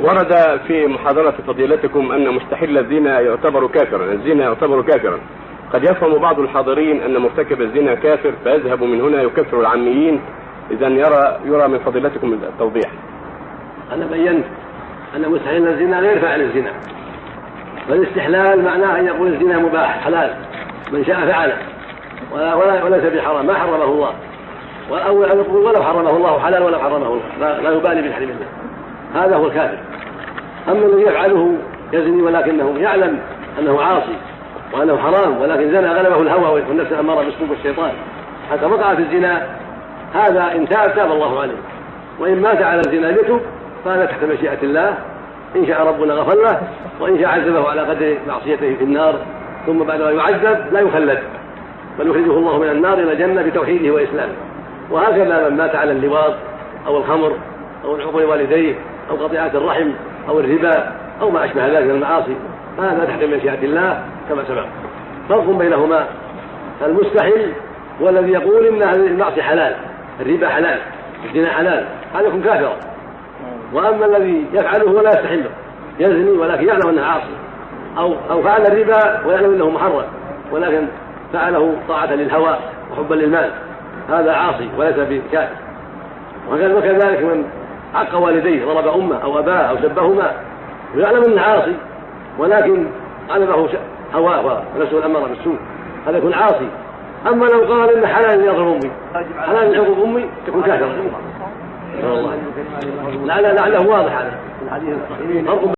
ورد في محاضرة فضيلتكم أن مستحل الزنا يعتبر كافرا، الزنا يعتبر كافرا. قد يفهم بعض الحاضرين أن مرتكب الزنا كافر فيذهب من هنا يكفر العاميين، إذا يرى يرى من فضيلتكم التوضيح. أنا بينت. أن مستحيل الزنا غير فاعل الزنا. والاستحلال معناه أن يقول الزنا مباح حلال. من شاء فعله. ولا ولا وليس بحرام. ما حرمه الله. أو يقول ولو حرمه الله حلال ولو حرمه الله. لا, لا يبالي بتحريم الله هذا هو الكافر. أما الذي يفعله يزني ولكنه يعلم أنه عاصي وأنه حرام ولكن زنى غلبه الهوى والنفس الأمارة بأسلوب الشيطان. حتى وقع في الزنا هذا إن تاب تاب الله عليه. وإن مات على الزنا يتب فهذا تحت مشيئة الله. إن شاء ربنا غفر له وإن شاء عذبه على قدر معصيته في النار. ثم بعد ما يعذب لا يخلد بل يخرجه الله من النار إلى الجنة بتوحيده وإسلامه. وهكذا من مات على اللواط أو الخمر أو العقوق والديه أو قطيعة الرحم أو الربا أو ما أشبه ذلك من المعاصي فهذا تحت مشيئة الله كما سبق. فرق بينهما. المستحيل هو الذي يقول إن المعصية حلال الربا حلال الزنا حلال هذا يكون كافرا. وأما الذي يفعله ولا يستحله يزني ولكن يعلم انه عاصي. أو أو فعل الربا ويعلم إنه محرم ولكن فعله طاعة للهوى وحبا للمال هذا عاصي وليس بكافر. وكذلك من عق والديه ضرب أمه أو أباه أو سبهما ويعلم أنه عاصي ولكن غلبه هواه ونفسه الأمر بالسوء. هذا يكون عاصي. أما لو قال إن حلال يضرب أمي. حلال يعقوب أمي يكون كافرا. لعله واضح هذا.